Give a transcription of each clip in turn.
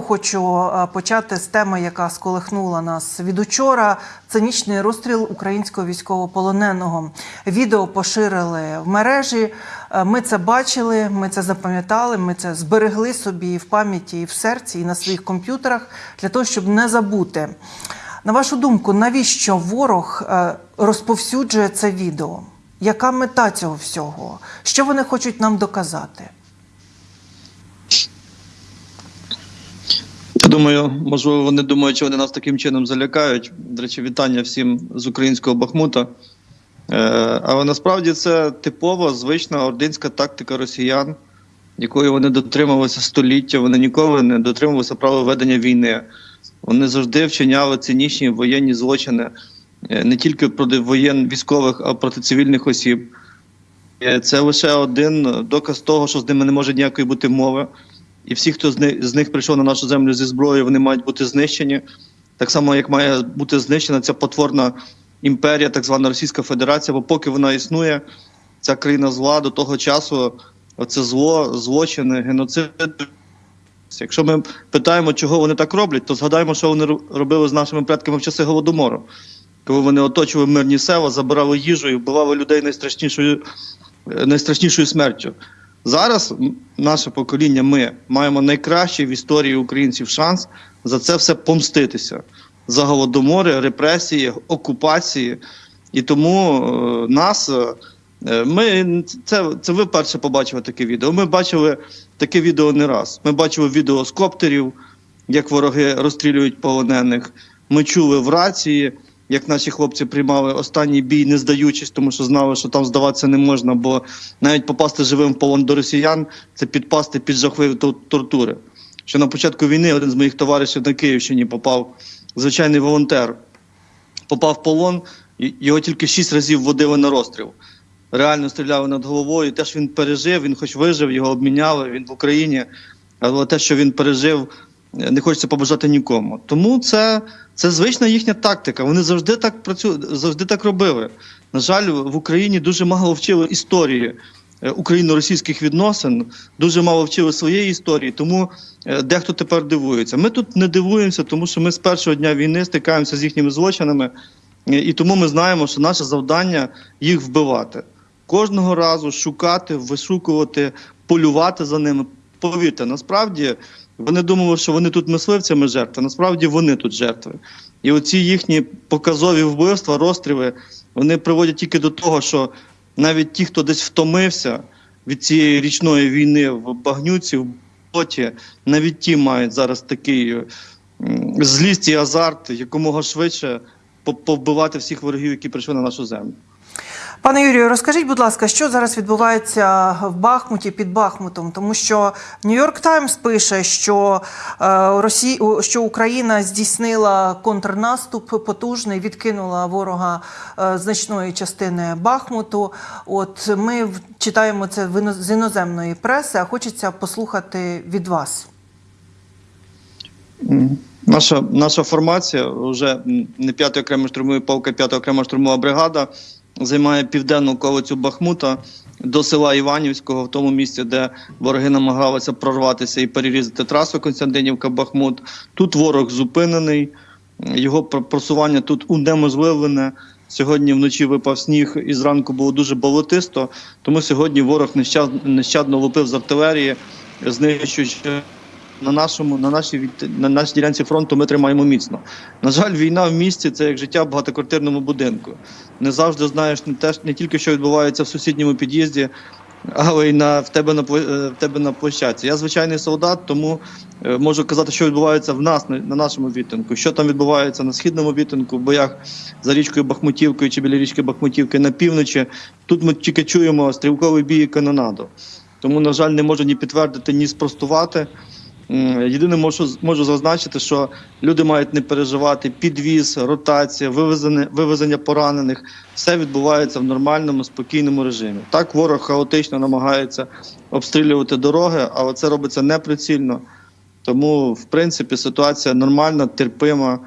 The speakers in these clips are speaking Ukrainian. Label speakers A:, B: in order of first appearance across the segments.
A: Хочу е, почати з теми, яка сколихнула нас від учора. Цинічний розстріл українського військовополоненого. Відео поширили в мережі. Е, Ми це бачили, ми це запам'ятали. Ми це зберегли собі в пам'яті, і в серці, і на своїх комп'ютерах для того, щоб не забути. На вашу думку, навіщо ворог е, розповсюджує це відео? Яка мета цього всього? Що вони хочуть нам доказати?
B: Думаю, можливо, вони думають, що вони нас таким чином залякають. До речі, вітання всім з українського Бахмута. Е, але насправді це типова звична ординська тактика росіян, якої вони дотримувалися століття. Вони ніколи не дотримувалися права ведення війни. Вони завжди вчиняли цинічні воєнні злочини е, не тільки проти воєн військових, а проти цивільних осіб. Е, Це лише один доказ того, що з ними не може ніякої бути мови. І всі, хто з них, з них прийшов на нашу землю зі зброєю, вони мають бути знищені. Так само, як має бути знищена ця потворна імперія, так звана Російська Федерація, бо поки вона існує, ця країна зла до того часу, оце зло, злочини, геноцид. Якщо ми питаємо, чого вони так роблять, то згадаємо, що вони робили з нашими предками в часи голодомору, коли вони оточували мирні села, забирали їжу і вбивали людей найстрашнішою, е, найстрашнішою смертю. Зараз наше покоління, ми маємо найкращий в історії українців шанс за це все помститися. За голодомори, репресії, окупації. І тому е, нас. е, Ми це, це ви перше побачили таке відео. Ми бачили таке відео не раз. Ми бачили відео з коптерів, як вороги розстрілюють полонених. Ми чули в рації, як наші хлопці приймали останній бій, не здаючись, тому що знали, що там здаватися не можна, бо навіть попасти живим в полон до росіян це підпасти під жахливі тортури. Що на початку війни один з моїх товаришів на Київщині попав звичайний волонтер, попав в полон, його тільки шість разів водили на розстріл. Реально стріляли над головою. Теж він пережив, він хоч вижив, його обміняли, він в Україні. Але те, що він пережив, не хочеться побажати нікому. Тому це, це звична їхня тактика. Вони завжди так працюють, завжди так робили. На жаль, в Україні дуже мало вчили історії е, україно-російських відносин, дуже мало вчили своєї історії, тому е, дехто тепер дивується. Ми тут не дивуємося, тому що ми з першого дня війни стикаємося з їхніми злочинами, і тому ми знаємо, що наше завдання їх вбивати. Кожного разу шукати, вишукувати, полювати за ними. Повірте, насправді вони думали, що вони тут мисливцями жертви. Насправді вони тут жертви. І оці їхні показові вбивства, розстріли, вони приводять тільки до того, що навіть ті, хто десь втомився від цієї річної війни в багнюці, в боті, навіть ті мають зараз такий злість і азарт якомога швидше по- повбивати всіх ворогів, які прийшли на нашу землю.
A: Пане Юрію, розкажіть, будь ласка, що зараз відбувається в Бахмуті під Бахмутом? Тому що Нью-Йорк Таймс пише, що, е, Росі... що Україна здійснила контрнаступ потужний, відкинула ворога е, значної частини Бахмуту. От ми читаємо це з іноземної преси, а хочеться послухати від вас.
B: Наша наша формація вже не 5 окрема штурмова полка, 5 окрема штурмова бригада займає південну околицю Бахмута до села Іванівського, в тому місці, де вороги намагалися прорватися і перерізати трасу Константинівка-Бахмут. Тут ворог зупинений, його пр- просування тут унеможливлене. Сьогодні вночі випав сніг і зранку було дуже болотисто, тому сьогодні ворог нещадно лупив з артилерії, знищуючи на нашому, на нашій на нашій ділянці фронту ми тримаємо міцно. На жаль, війна в місті це як життя в багатоквартирному будинку. Не завжди знаєш не теж не тільки що відбувається в сусідньому під'їзді, але й на в тебе на е, в тебе на площадці. Я звичайний солдат, тому е, можу казати, що відбувається в нас на, на нашому відтинку, що там відбувається на східному відтинку, в боях за річкою Бахмутівкою чи біля річки Бахмутівки на півночі. Тут ми тільки чуємо стрілковий бій і канонаду. Тому, на жаль, не можу ні підтвердити, ні спростувати. Єдине можу, можу зазначити, що люди мають не переживати підвіз, ротація, вивезення, вивезення поранених. Все відбувається в нормальному, спокійному режимі. Так, ворог хаотично намагається обстрілювати дороги, але це робиться неприцільно. Тому, в принципі, ситуація нормальна, терпима,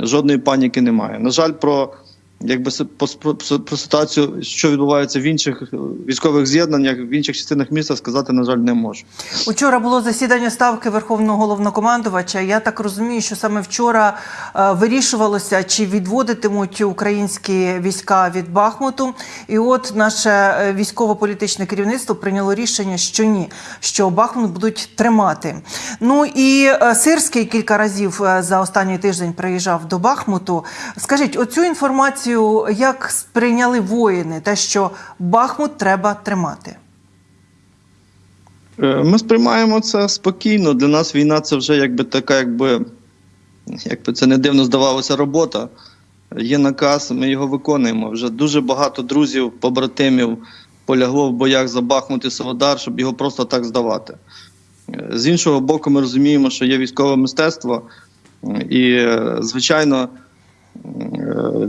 B: жодної паніки немає. На жаль, про якби про, про ситуацію, що відбувається в інших е, військових з'єднаннях, в інших частинах міста, сказати, на жаль, не можу.
A: Учора було засідання ставки Верховного головнокомандувача. Я так розумію, що саме вчора е, вирішувалося, чи відводитимуть українські війська від Бахмуту. І от наше е, військово-політичне керівництво прийняло рішення, що ні, що Бахмут будуть тримати. Ну і Сирський кілька разів за останній тиждень приїжджав до Бахмуту. Скажіть, оцю інформацію як сприйняли воїни, те, що Бахмут треба тримати.
B: Е, Ми сприймаємо це спокійно. Для нас війна це вже якби така, якби, якби це не дивно здавалося, робота. Є наказ, ми його виконуємо. Вже дуже багато друзів, побратимів полягло в боях за Бахмут і Солодар, щоб його просто так здавати. Е, З іншого боку, ми розуміємо, що є військове мистецтво, і, е, звичайно,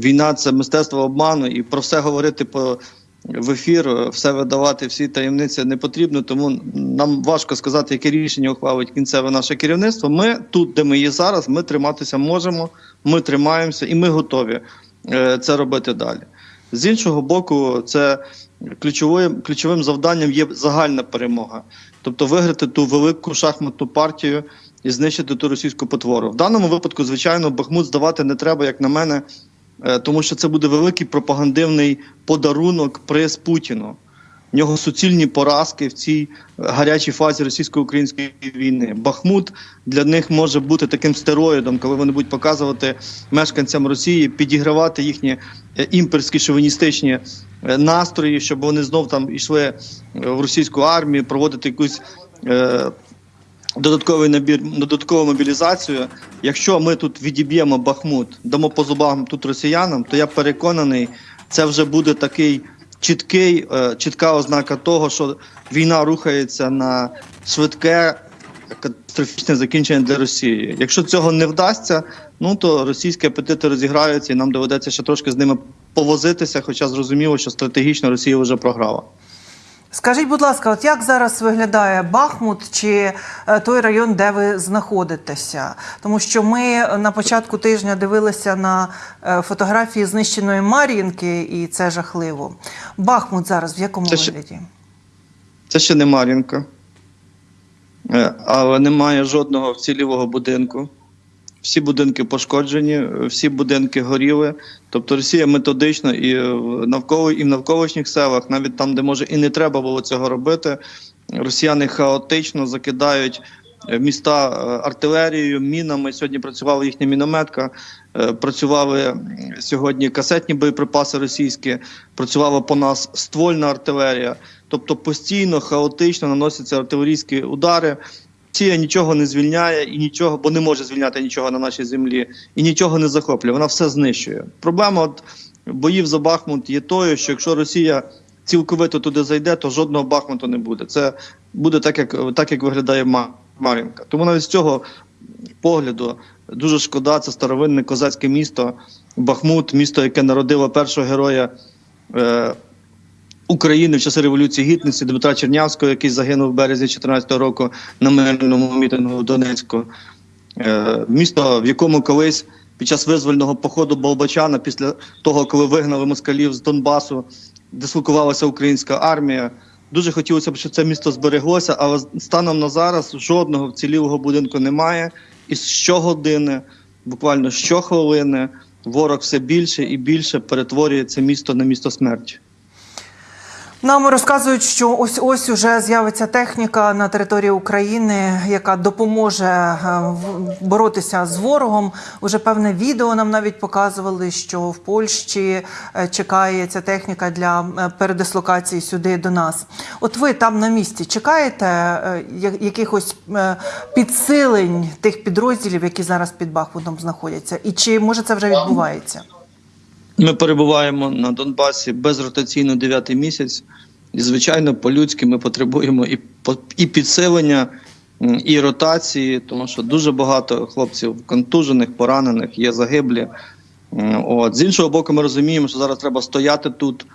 B: війна це мистецтво обману, і про все говорити по в ефір, все видавати, всі таємниці не потрібно. Тому нам важко сказати, яке рішення ухвалить кінцеве наше керівництво. Ми тут, де ми є зараз, ми триматися можемо, ми тримаємося і ми готові е, це робити далі. З іншого боку, це ключовим, ключовим завданням є загальна перемога, тобто виграти ту велику шахматну партію і знищити ту російську потвору. В даному випадку, звичайно, Бахмут здавати не треба, як на мене, е, тому що це буде великий пропагандивний подарунок приз Путіну. В нього суцільні поразки в цій е, гарячій фазі російсько-української війни. Бахмут для них може бути таким стероїдом, коли вони будуть показувати мешканцям Росії, підігравати їхні е, імперські шовіністичні настрої, щоб вони знов там йшли в російську армію, проводити якусь. Додатковий набір, додаткову мобілізацію. Якщо ми тут відіб'ємо Бахмут, дамо по зубам тут росіянам, то я переконаний, це вже буде такий чіткий, е, чітка ознака того, що війна рухається на швидке катастрофічне закінчення для Росії. Якщо цього не вдасться, ну то російські апетити розіграються, і нам доведеться ще трошки з ними повозитися, хоча зрозуміло, що стратегічно Росія вже програла.
A: Скажіть, будь ласка, от як зараз виглядає Бахмут чи е, той район, де ви знаходитеся? Тому що ми на початку тижня дивилися на е, фотографії знищеної Мар'їнки, і це жахливо. Бахмут зараз в якому
B: Це ще-
A: вигляді?
B: Це ще не Мар'їнка, Е, але немає жодного вцілілого будинку. Всі будинки пошкоджені, всі будинки горіли. Тобто Росія методично і в навколо і в навколишніх селах, навіть там, де може і не треба було цього робити, росіяни хаотично закидають е, міста е, артилерією, мінами. Сьогодні працювала їхня мінометка, е, працювали сьогодні касетні боєприпаси російські, працювала по нас ствольна артилерія. Тобто постійно, хаотично наносяться артилерійські удари. Росія нічого не звільняє і нічого, бо не може звільняти нічого на нашій землі, і нічого не захоплює. Вона все знищує. Проблема от боїв за Бахмут є тою, що якщо Росія цілковито туди зайде, то жодного Бахмуту не буде. Це буде так, як так, як виглядає Ма- Мар'їнка. Тому навіть з цього погляду дуже шкода. Це старовинне козацьке місто Бахмут, місто, яке народило першого героя. Е, України в часи революції гідності Дмитра Чернявського, який загинув в березні 2014 року на мирному мітингу в Донецьку. Е, місто, в якому колись під час визвольного походу Болбачана, після того, коли вигнали москалів з Донбасу, дислокувалася українська армія. Дуже хотілося б, щоб це місто збереглося, але станом на зараз жодного вцілілого будинку немає. І щогодини, буквально щохвилини, ворог все більше і більше перетворює це місто на місто смерті.
A: Нам розказують, що ось ось уже з'явиться техніка на території України, яка допоможе е, боротися з ворогом. Уже певне відео нам навіть показували, що в Польщі е, чекає ця техніка для е, передислокації сюди до нас. От ви там на місці чекаєте якихось підсилень тих підрозділів, які зараз під Бахмутом знаходяться, і чи може це вже відбувається?
B: Ми перебуваємо на Донбасі безротаційно дев'ятий місяць. І, звичайно, по-людськи ми потребуємо і, і підсилення, і ротації, тому що дуже багато хлопців контужених, поранених, є загиблі. От. З іншого боку, ми розуміємо, що зараз треба стояти тут.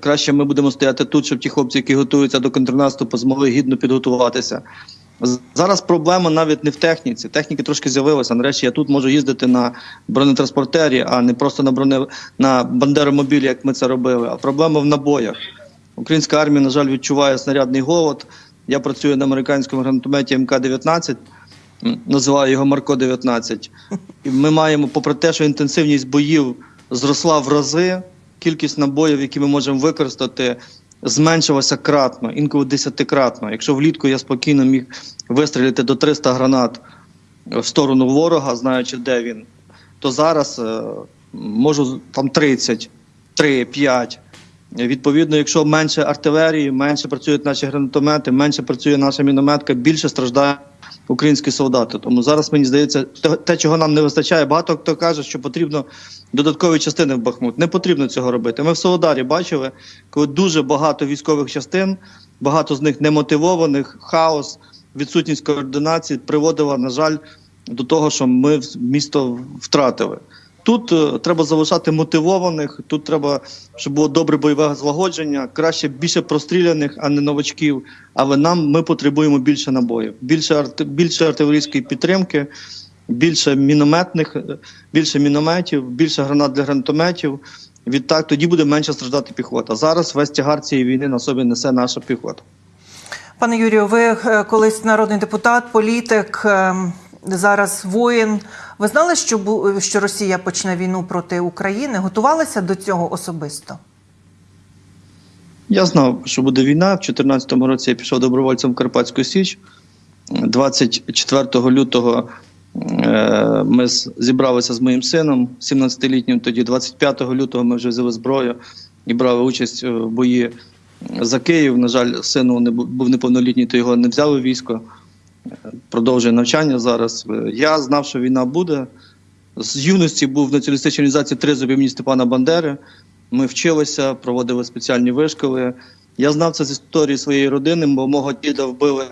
B: Краще ми будемо стояти тут, щоб ті хлопці, які готуються до контрнаступу, змогли гідно підготуватися. Зараз проблема навіть не в техніці. Техніки трошки з'явилася. Нарешті я тут можу їздити на бронетранспортері, а не просто на броне на бандеромобілі, як ми це робили. А проблема в набоях. Українська армія, на жаль, відчуває снарядний голод. Я працюю на американському гранатометі МК-19, називаю його Марко 19. І ми маємо, попри те, що інтенсивність боїв зросла в рази, кількість набоїв, які ми можемо використати, зменшилася кратно, інколи десятикратно. Якщо влітку я спокійно міг вистрілити до 300 гранат в сторону ворога, знаючи, де він, то зараз е, можу там 30, 3, 5. Відповідно, якщо менше артилерії, менше працюють наші гранатомети, менше працює наша мінометка, більше страждають українські солдати. Тому зараз мені здається, те- чого нам не вистачає, багато хто каже, що потрібно додаткові частини в Бахмут. Не потрібно цього робити. Ми в Солодарі бачили, коли дуже багато військових частин, багато з них немотивованих, хаос, відсутність координації приводила, на жаль, до того, що ми місто втратили. Тут е, треба залишати мотивованих, тут треба, щоб було добре бойове злагодження, краще більше простріляних, а не новачків. Але нам ми потребуємо більше набоїв, більше арт, більше артилерійської підтримки, більше мінометних, е, більше мінометів, більше гранат для гранатометів. Відтак тоді буде менше страждати піхота. Зараз весь тягар цієї війни на собі несе наша піхота.
A: Пане Юрію, ви е, колись народний депутат, політик, е, зараз воїн. Ви знали, що що Росія почне війну проти України? Готувалися до цього особисто?
B: Я знав, що буде війна. В 2014 році я пішов добровольцем в Карпатську Січ. 24 лютого е, ми зібралися з моїм сином, 17-літнім. Тоді 25 лютого ми вже взяли зброю і брали участь е, в бої за Київ. На жаль, сину не був неповнолітній, то його не взяли військо. Продовжує навчання зараз. Я знав, що війна буде. З юності був в націоналістичній організації «Тризуб» імені Степана Бандери. Ми вчилися, проводили спеціальні вишколи. Я знав це з історії своєї родини, бо мого діда вбили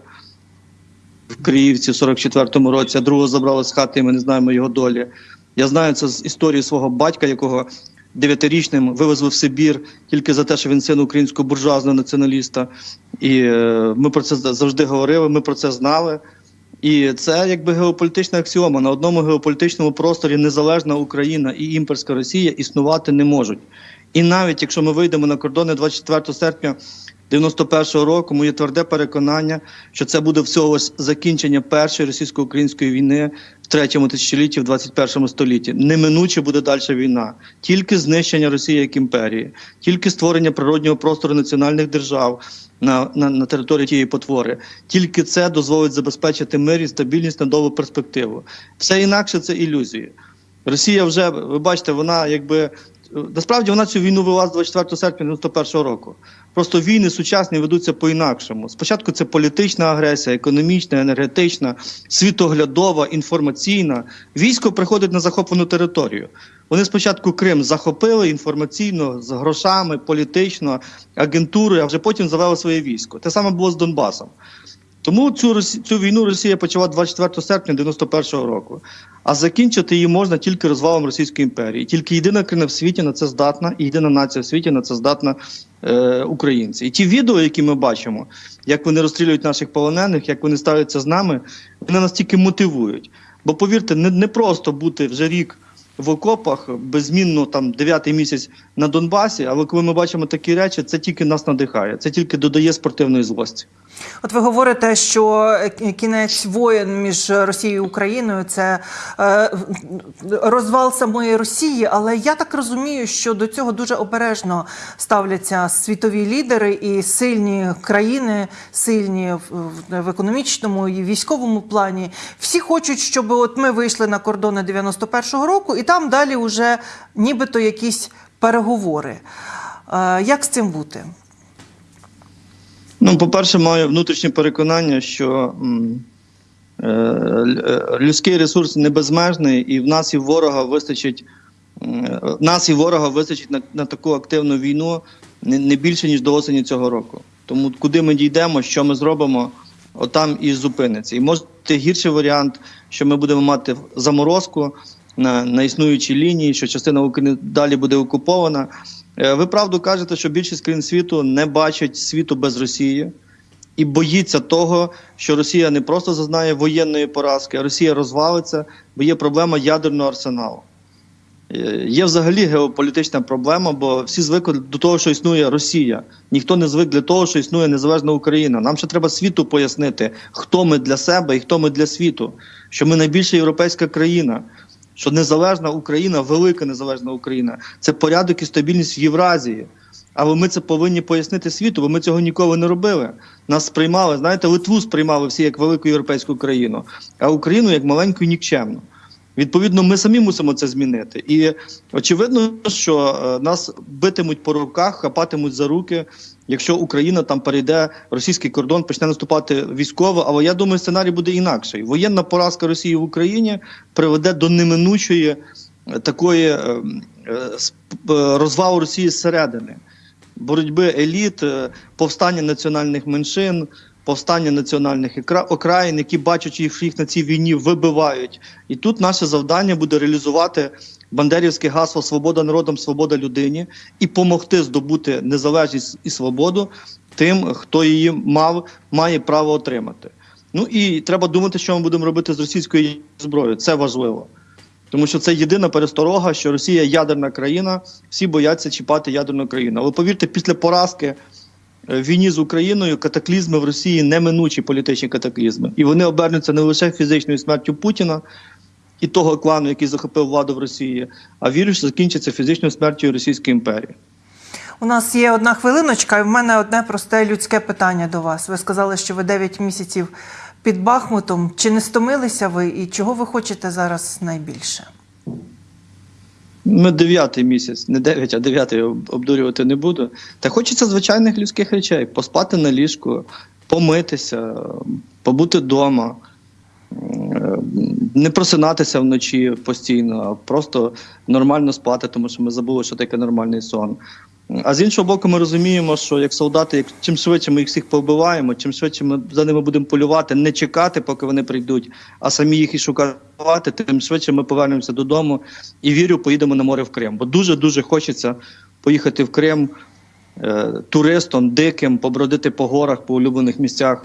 B: в Криївці в 44-му році, а другого забрали з хати, і ми не знаємо його долі. Я знаю це з історії свого батька, якого дев'ятирічним вивезли в Сибір тільки за те, що він син українського буржуазного націоналіста. І е, ми про це завжди говорили, ми про це знали. І це якби геополітична аксіома. На одному геополітичному просторі незалежна Україна і імперська Росія існувати не можуть. І навіть якщо ми вийдемо на кордони 24 серпня 91-го року, моє тверде переконання, що це буде всього закінчення першої російсько-української війни в третьому тисячолітті, в 21 столітті. Неминуче буде далі війна. Тільки знищення Росії як імперії, тільки створення природнього простору національних держав на, на, на території тієї потвори. Тільки це дозволить забезпечити мир і стабільність на довгу перспективу. Все інакше це ілюзії. Росія вже, ви бачите, вона якби. Насправді вона цю війну вела з 24 серпня 91 року. Просто війни сучасні ведуться по-інакшому. Спочатку це політична агресія, економічна, енергетична, світоглядова, інформаційна. Військо приходить на захоплену територію. Вони спочатку Крим захопили інформаційно, з грошами, політично, агентурою, а вже потім завели своє військо. Те саме було з Донбасом. Тому цю цю війну Росія почала 24 серпня 91-го року. А закінчити її можна тільки розвалом Російської імперії. Тільки єдина країна в світі на це здатна, і єдина нація в світі на це здатна е, українці. І ті відео, які ми бачимо, як вони розстрілюють наших полонених, як вони ставляться з нами, вони нас тільки мотивують. Бо повірте, не, не просто бути вже рік в окопах, беззмінно там дев'ятий місяць на Донбасі. Але коли ми бачимо такі речі, це тільки нас надихає, це тільки додає спортивної злості.
A: От ви говорите, що кінець воєн між Росією і Україною це е, розвал самої Росії, але я так розумію, що до цього дуже обережно ставляться світові лідери і сильні країни, сильні в економічному і військовому плані. Всі хочуть, щоб от ми вийшли на кордони 91-го року, і там далі вже нібито якісь переговори. Е, як з цим бути?
B: Ну, по-перше, маю внутрішнє переконання, що е, е, людський ресурс не безмежний, і в нас і ворога вистачить. Нас і ворога вистачить на, на таку активну війну не, не більше ніж до осені цього року. Тому куди ми дійдемо, що ми зробимо, отам і зупиниться. І може гірший варіант, що ми будемо мати заморозку на, на існуючій лінії, що частина України далі буде окупована. Е, Ви правду кажете, що більшість країн світу не бачать світу без Росії. і боїться того, що Росія не просто зазнає воєнної поразки, а Росія розвалиться, бо є проблема ядерного арсеналу. Е, Є взагалі геополітична проблема, бо всі звикли до того, що існує Росія. Ніхто не звик для того, що існує незалежна Україна. Нам ще треба світу пояснити, хто ми для себе і хто ми для світу, що ми найбільша європейська країна, що незалежна Україна, велика незалежна Україна це порядок і стабільність в Євразії. Але ми це повинні пояснити світу, бо ми цього ніколи не робили. Нас сприймали, знаєте, Литву сприймали всі як велику європейську країну, а Україну як маленьку і нікчемну. Відповідно, ми самі мусимо це змінити. І очевидно, що е, нас битимуть по руках, хапатимуть за руки, якщо Україна там перейде російський кордон, почне наступати військово. Але я думаю, сценарій буде інакший. Воєнна поразка Росії в Україні приведе до неминучої е, такої е, розвалу Росії зсередини, боротьби еліт, повстання національних меншин. Повстання національних окраїн, які бачачи, що їх на цій війні вибивають, і тут наше завдання буде реалізувати бандерівське гасло Свобода народам, свобода людині і допомогти здобути незалежність і свободу тим, хто її мав, має право отримати. Ну і треба думати, що ми будемо робити з російською зброєю. Це важливо. Тому що це єдина пересторога, що Росія ядерна країна, всі бояться чіпати ядерну країну. Але повірте, після поразки в війні з Україною катаклізми в Росії неминучі політичні катаклізми. І вони обернуться не лише фізичною смертю Путіна і того клану, який захопив владу в Росії, а вірю, що закінчиться фізичною смертю Російської імперії.
A: У нас є одна хвилиночка, і в мене одне просте людське питання до вас. Ви сказали, що ви 9 місяців під Бахмутом. Чи не стомилися ви і чого ви хочете зараз найбільше?
B: Ми дев'ятий місяць, не дев'ять, а дев'ятий обдурювати не буду. Та хочеться звичайних людських речей: поспати на ліжку, помитися, побути вдома, не просинатися вночі постійно, а просто нормально спати, тому що ми забули, що таке нормальний сон. А з іншого боку, ми розуміємо, що як солдати, як чим швидше ми їх всіх побиваємо, чим швидше ми за ними будемо полювати, не чекати, поки вони прийдуть, а самі їх і шукати, тим швидше ми повернемося додому і вірю, поїдемо на море в Крим. Бо дуже дуже хочеться поїхати в Крим е, туристом, диким, побродити по горах, по улюблених місцях.